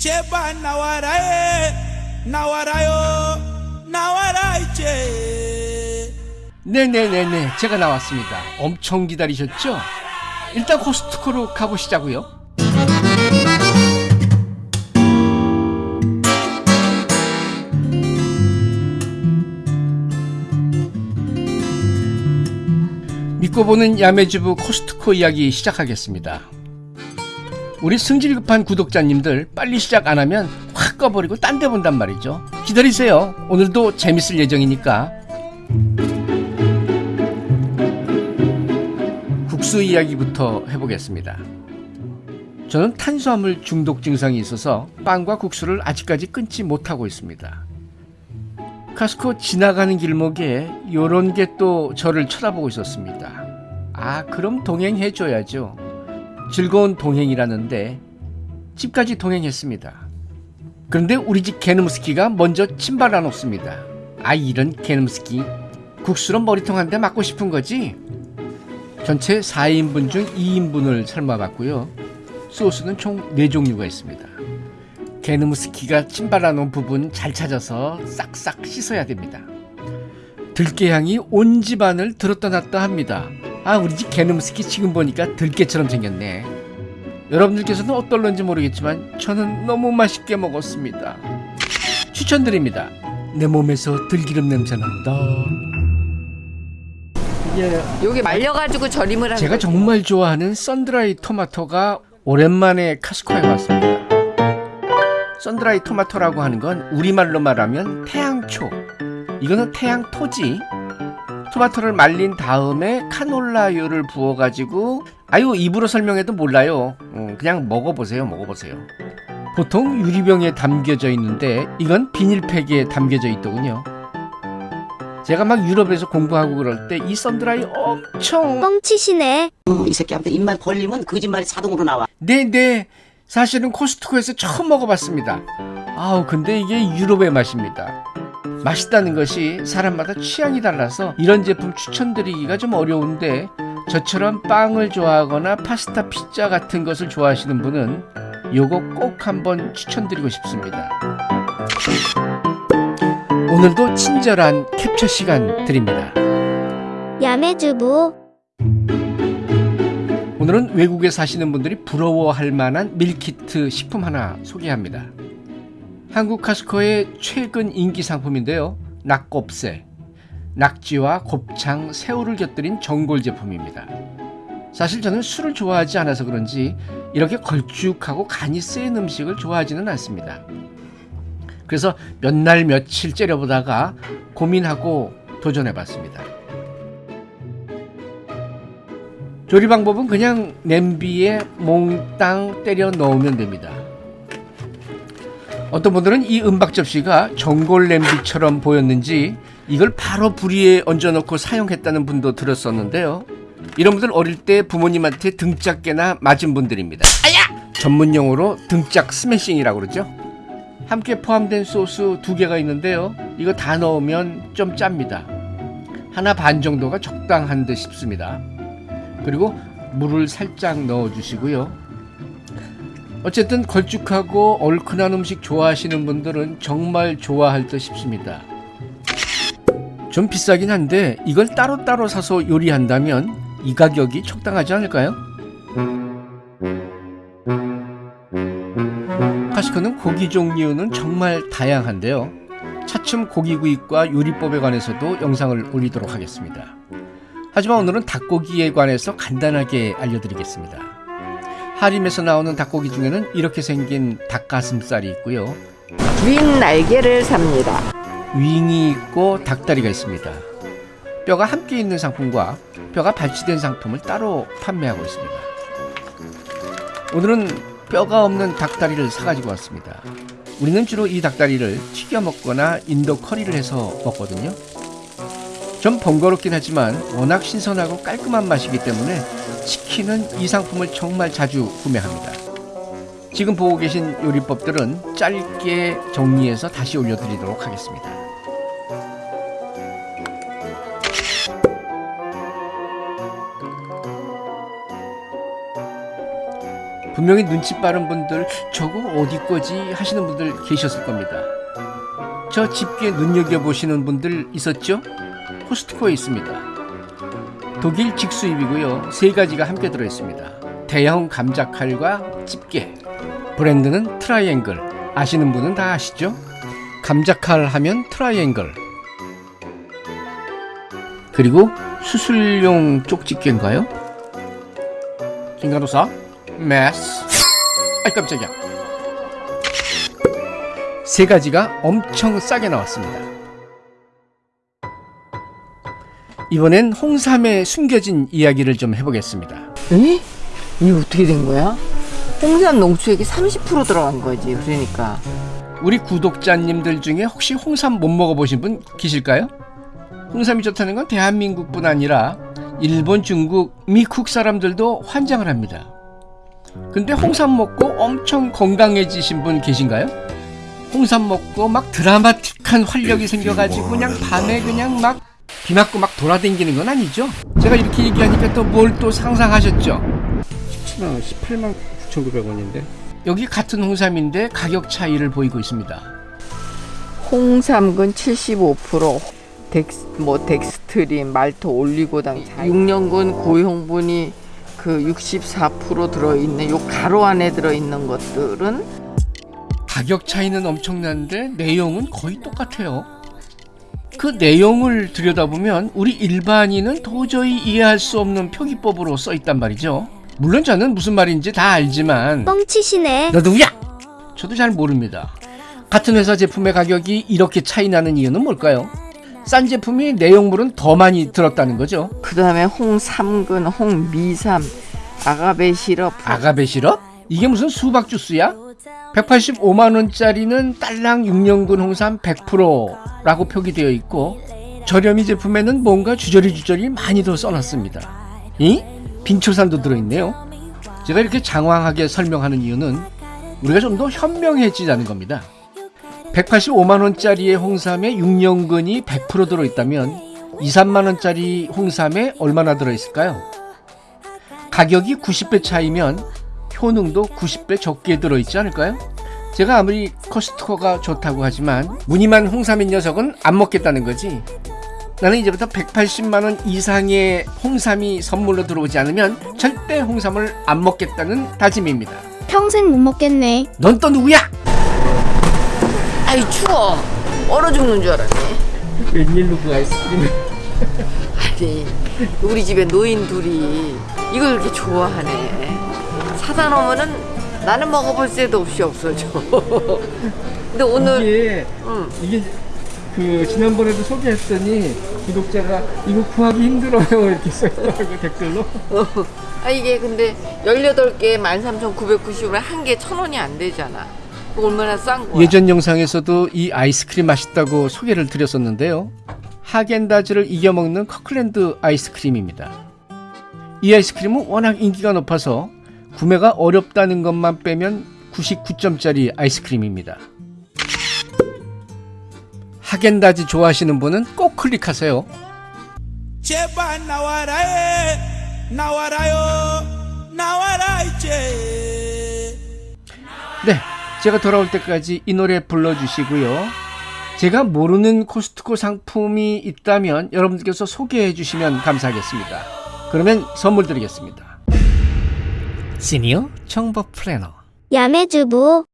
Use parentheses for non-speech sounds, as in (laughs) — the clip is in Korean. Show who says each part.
Speaker 1: 제발 나와라에 나와라요 나와라 이제.
Speaker 2: 네네네네 제가 나왔습니다. 엄청 기다리셨죠? 일단 코스트코로 가보시자고요. 믿고 보는 야매주부 코스트코 이야기 시작하겠습니다 우리 승질 급한 구독자님들 빨리 시작 안 하면 확 꺼버리고 딴 데 본단 말이죠 기다리세요 오늘도 재밌을 예정이니까 국수 이야기부터 해보겠습니다. 저는 탄수화물 중독 증상이 있어서 빵과 국수를 아직까지 끊지 못하고 있습니다. 카스코 지나가는 길목에 요런 게 또 저를 쳐다보고 있었습니다. 아, 그럼 동행해줘야죠. 즐거운 동행이라는데 집까지 동행했습니다. 그런데 우리 집 게누무스키가 먼저 침발아 놓습니다. 아, 이런 게누무스키. 국수로 머리통 한 대 맞고 싶은 거지? 전체 4인분 중 2인분을 삶아봤고요. 소스는 총 4종류가 있습니다. 게누무스키가 침발라 놓은 부분 잘 찾아서 싹싹 씻어야 됩니다. 들깨향이 온 집안을 들었다 놨다 합니다. 아 우리 집 게누무스키 지금 보니까 들깨처럼 생겼네. 여러분들께서는 어떨런지 모르겠지만 저는 너무 맛있게 먹었습니다. 추천드립니다. 내 몸에서 들기름 냄새 난다. 이게
Speaker 3: 여기 말려가지고 절임을 하는
Speaker 2: 제가. 정말 좋아하는 썬드라이 토마토가 오랜만에 카스코에 왔습니다. 썬드라이 토마토라고 하는 건 우리말로 말하면 태양초. 이거는 태양토지. 토마토를 말린 다음에 카놀라유를 부어가지고 아유 입으로 설명해도 몰라요. 어, 그냥 먹어보세요, 먹어보세요. 보통 유리병에 담겨져 있는데 이건 비닐팩에 담겨져 있더군요. 제가 막 유럽에서 공부하고 그럴 때 이 썬드라이 엄청
Speaker 4: 뻥치시네.
Speaker 5: 어, 이 새끼한테 입만 벌리면 거짓말이 자동으로 나와.
Speaker 2: 네네 사실은 코스트코에서 처음 먹어봤습니다 아우 근데 이게 유럽의 맛입니다 맛있다는 것이 사람마다 취향이 달라서 이런 제품 추천드리기가 좀 어려운데 저처럼 빵을 좋아하거나 파스타 피자 같은 것을 좋아하시는 분은 요거 꼭 한번 추천드리고 싶습니다 오늘도 친절한 캡처 시간 드립니다
Speaker 4: 야매주부.
Speaker 2: 오늘은 외국에 사시는 분들이 부러워할 만한 밀키트 식품 하나 소개합니다. 한국 카스코의 최근 인기 상품인데요. 낙곱새, 낙지와 곱창, 새우를 곁들인 전골 제품입니다. 사실 저는 술을 좋아하지 않아서 그런지 이렇게 걸쭉하고 간이 센 음식을 좋아하지는 않습니다. 그래서 몇 날 며칠 째려보다가 고민하고 도전해봤습니다. 조리 방법은 그냥 냄비에 몽땅 때려 넣으면 됩니다. 어떤 분들은 이 은박 접시가 전골 냄비처럼 보였는지 이걸 바로 불 위에 얹어놓고 사용했다는 분도 들었었는데요. 이런 분들 어릴 때 부모님한테 등짝깨나 맞은 분들입니다. 아야! 전문 용어로 등짝 스매싱이라고 그러죠. 함께 포함된 소스 두 개가 있는데요. 이거 다 넣으면 좀 짭니다. 하나 반 정도가 적당한 듯 싶습니다. 그리고 물을 살짝 넣어 주시고요. 어쨌든 걸쭉하고 얼큰한 음식 좋아하시는 분들은 정말 좋아할 듯 싶습니다. 좀 비싸긴 한데 이걸 따로따로 사서 요리한다면 이 가격이 적당하지 않을까요? 카시코는 고기 종류는 정말 다양한데요. 차츰 고기구이과 요리법에 관해서도 영상을 올리도록 하겠습니다. 하지만 오늘은 닭고기에 관해서 간단하게 알려드리겠습니다. 하림에서 나오는 닭고기 중에는 이렇게 생긴 닭가슴살이 있고요.
Speaker 3: 윙 날개를 삽니다.
Speaker 2: 윙이 있고 닭다리가 있습니다. 뼈가 함께 있는 상품과 뼈가 발치된 상품을 따로 판매하고 있습니다. 오늘은 뼈가 없는 닭다리를 사가지고 왔습니다. 우리는 주로 이 닭다리를 튀겨 먹거나 인도 커리를 해서 먹거든요. 좀 번거롭긴 하지만 워낙 신선하고 깔끔한 맛이기 때문에 치킨은 이 상품을 정말 자주 구매합니다. 지금 보고 계신 요리법들은 짧게 정리해서 다시 올려드리도록 하겠습니다. 분명히 눈치 빠른 분들 저거 어디 거지 하시는 분들 계셨을 겁니다. 저 집게 눈여겨보시는 분들 있었죠? 코스트코에 있습니다. 독일 직수입이고요. 세 가지가 함께 들어있습니다. 대형 감자칼과 집게. 브랜드는 트라이앵글. 아시는 분은 다 아시죠? 감자칼 하면 트라이앵글. 그리고 수술용 쪽집게인가요? 김간호사 메스 아이 깜짝이야 세 가지가 엄청 싸게 나왔습니다 이번엔 홍삼에 숨겨진 이야기를 좀 해보겠습니다
Speaker 3: 에? 이게 어떻게 된 거야? 홍삼 농축액이 30% 들어간 거지. 그러니까.
Speaker 2: 우리 구독자님들 중에 혹시 홍삼 못 먹어보신 분 계실까요? 홍삼이 좋다는 건 대한민국뿐 아니라 일본, 중국, 미국 사람들도 환장을 합니다. 근데 홍삼 먹고 엄청 건강해지신 분 계신가요? 홍삼 먹고 막 드라마틱한 활력이 생겨가지고 그냥 밤에 그냥 막 비 맞고 막 돌아다니는 건 아니죠? 제가 이렇게 얘기하니까 또 뭘 또 상상하셨죠? 17만 18만 9,900원인데 여기 같은 홍삼인데 가격 차이를 보이고 있습니다.
Speaker 3: 홍삼근 75%, 덱스, 뭐 덱스트린, 말토, 올리고당, 6년근 고형분이 그 64% 들어있는 요 가로 안에 들어있는 것들은
Speaker 2: 가격 차이는 엄청난데 내용은 거의 똑같아요. 그 내용을 들여다보면 우리 일반인은 도저히 이해할 수 없는 표기법으로 써 있단 말이죠. 물론 저는 무슨 말인지 다 알지만
Speaker 4: 뻥치시네.
Speaker 2: 너 누구야? 저도 잘 모릅니다. 같은 회사 제품의 가격이 이렇게 차이 나는 이유는 뭘까요? 싼 제품이 내용물은 더 많이 들었다는 거죠.
Speaker 3: 그 다음에 홍삼근, 홍미삼, 아가베 시럽,
Speaker 2: 아가베 시럽? 이게 무슨 수박 주스야? 185만 원짜리는 딸랑 6년근 홍삼 100%라고 표기되어 있고 저렴이 제품에는 뭔가 주저리 주저리 많이 더 써놨습니다. 이 빙초산도 들어있네요. 제가 이렇게 장황하게 설명하는 이유는 우리가 좀 더 현명해지자는 겁니다. 185만 원짜리의 홍삼에 6년근이 100% 들어있다면 2, 3만 원짜리 홍삼에 얼마나 들어있을까요? 가격이 90배 차이면 효능도 90배 적게 들어있지 않을까요? 제가 아무리 코스트코가 좋다고 하지만 무늬만 홍삼인 녀석은 안 먹겠다는 거지. 나는 이제부터 180만 원 이상의 홍삼이 선물로 들어오지 않으면 절대 홍삼을 안 먹겠다는 다짐입니다.
Speaker 4: 평생 못 먹겠네.
Speaker 2: 넌 또 누구야?
Speaker 3: 아이 추워 얼어 죽는 줄 알았네
Speaker 2: 웬일로 그 아이스크림을?
Speaker 3: 아니 우리 집에 노인 둘이 이걸 그렇게 좋아하네 사다 놓으면은 나는 먹어볼 새도 없이 없어져 (laughs) 근데 오늘
Speaker 2: 이게
Speaker 3: 응.
Speaker 2: 이게 그 지난번에도 소개했더니 구독자가 이거 구하기 힘들어요 (laughs) 이렇게 써있더라고 댓글로.
Speaker 3: 아 이게 근데 18개 13,990원에 한개천 원이 안 되잖아 얼마나 싼 거야
Speaker 2: 예전 영상에서도 이 아이스크림 맛있다고 소개를 드렸었는데요. 하겐다즈를 이겨먹는 커클랜드 아이스크림입니다. 이 아이스크림은 워낙 인기가 높아서 구매가 어렵다는 것만 빼면 99점짜리 아이스크림입니다. 하겐다즈 좋아하시는 분은 꼭 클릭하세요.
Speaker 1: 제발 나와라 해 나와라요 나와라 이제
Speaker 2: 네, 제가 돌아올 때까지 이 노래 불러주시고요. 제가 모르는 코스트코 상품이 있다면 여러분들께서 소개해 주시면 감사하겠습니다. 그러면 선물 드리겠습니다. 시니어 정보 플래너
Speaker 4: 야매주부.